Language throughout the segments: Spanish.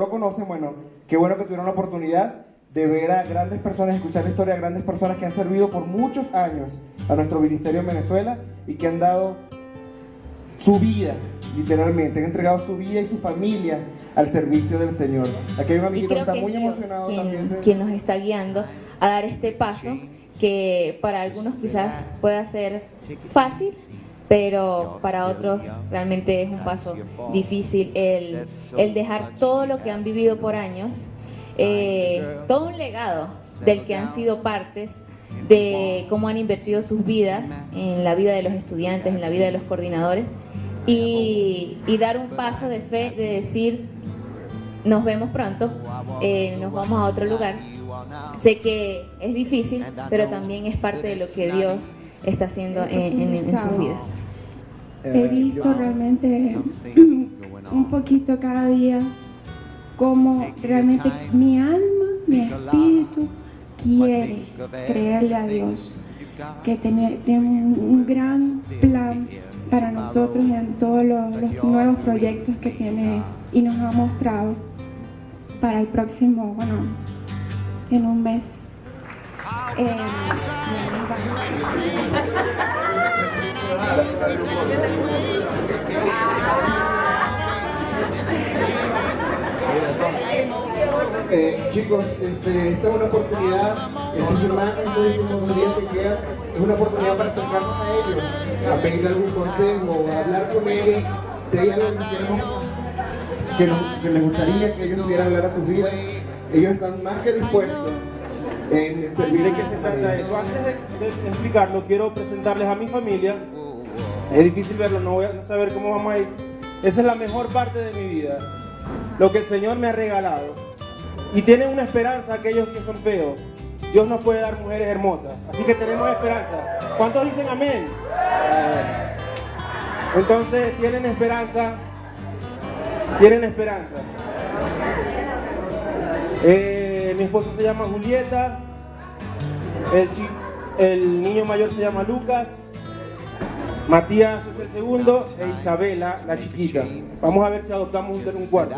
lo conocen, bueno, qué bueno que tuvieron la oportunidad de ver a grandes personas, escuchar la historia de grandes personas que han servido por muchos años a nuestro ministerio en Venezuela y que han dado su vida, literalmente, han entregado su vida y su familia al servicio del Señor. Aquí hay un amiguito que está muy emocionado quien, también. quien nos está guiando a dar este paso que para algunos quizás pueda ser fácil, pero para otros realmente es un paso difícil el, el dejar todo lo que han vivido por años, eh, todo un legado del que han sido partes, de cómo han invertido sus vidas en la vida de los estudiantes, en la vida de los coordinadores, y, y dar un paso de fe, de decir, nos vemos pronto, eh, nos vamos a otro lugar. Sé que es difícil, pero también es parte de lo que Dios está haciendo en, en- en sus vidas. He visto realmente un poquito cada día cómo realmente mi alma, mi espíritu quiere creerle a Dios, que tiene, tiene un, un gran plan para nosotros en todos los, los nuevos proyectos que tiene y nos ha mostrado para el próximo, bueno, en un mes. Eh, Eh, chicos, este, esta es una oportunidad, estos hermanos, días que es una oportunidad para acercarnos a ellos, a pedir algún consejo, a hablar con ellos, si hay algo que que, nos- que les gustaría que ellos pudieran hablar a sus vidas, ellos están más que dispuestos en servir ¿De qué se trata eso? Antes de, de explicarlo, quiero presentarles a mi familia. Es difícil verlo, no voy a saber cómo vamos a ir. Esa es la mejor parte de mi vida. Lo que el Señor me ha regalado. Y tienen una esperanza aquellos que son feos. Dios nos puede dar mujeres hermosas. Así que tenemos esperanza. ¿Cuántos dicen amén? Entonces, tienen esperanza. Tienen esperanza. Eh, mi esposa se llama Julieta. El, niño mayor se llama Lucas. Matías es el segundo. E Isabela, la chiquita. Vamos a ver si adoptamos un, un cuarto.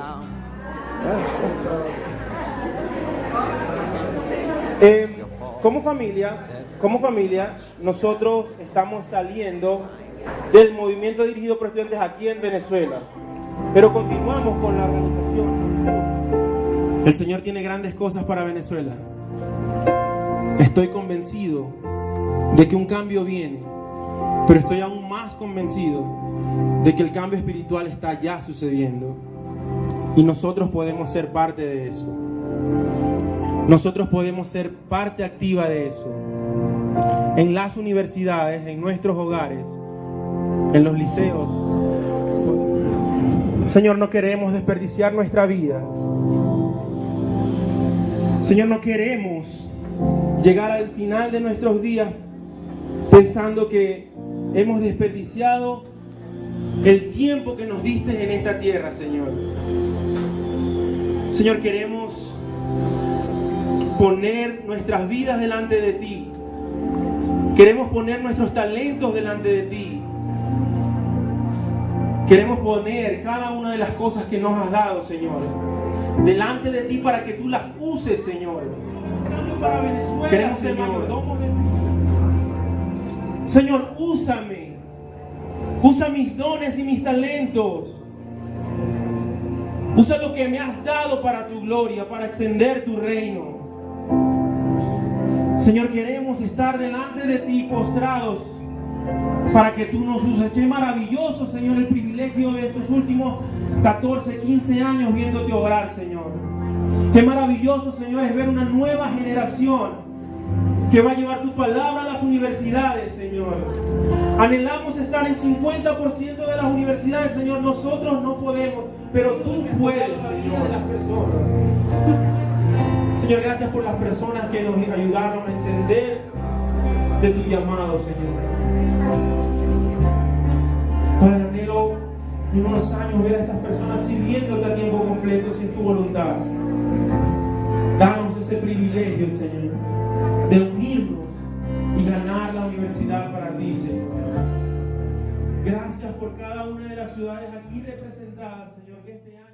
Eh, como familia, como familia, nosotros estamos saliendo del movimiento dirigido por estudiantes aquí en Venezuela, pero continuamos con la organización. El Señor tiene grandes cosas para Venezuela. Estoy convencido de que un cambio viene, pero estoy aún más convencido de que el cambio espiritual está ya sucediendo y nosotros podemos ser parte de eso. Nosotros podemos ser parte activa de eso. En las universidades, en nuestros hogares, en los liceos. Señor, no queremos desperdiciar nuestra vida. Señor, no queremos llegar al final de nuestros días pensando que hemos desperdiciado el tiempo que nos diste en esta tierra, Señor. Señor, queremos poner nuestras vidas delante de ti. Queremos poner nuestros talentos delante de ti. Queremos poner cada una de las cosas que nos has dado, Señor, delante de ti para que tú las uses, Señor. Para Venezuela, Queremos ser mayordomos de Señor, úsame. Usa mis dones y mis talentos. Usa lo que me has dado para tu gloria, para extender tu reino. Señor, queremos estar delante de ti postrados para que tú nos uses. Qué maravilloso, Señor, el privilegio de estos últimos 14, 15 años viéndote obrar, Señor. Qué maravilloso, Señor, es ver una nueva generación que va a llevar tu palabra a las universidades, Señor. Anhelamos estar en 50% de las universidades, Señor. Nosotros no podemos, pero tú puedes, Señor, las personas. Señor, gracias por las personas que nos ayudaron a entender de tu llamado, Señor. Padre, anhelo en unos años ver a estas personas sirviéndote a tiempo completo si es tu voluntad. Danos ese privilegio, Señor, de unirnos y ganar la universidad para ti, Señor. Gracias por cada una de las ciudades aquí representadas, Señor, que este año...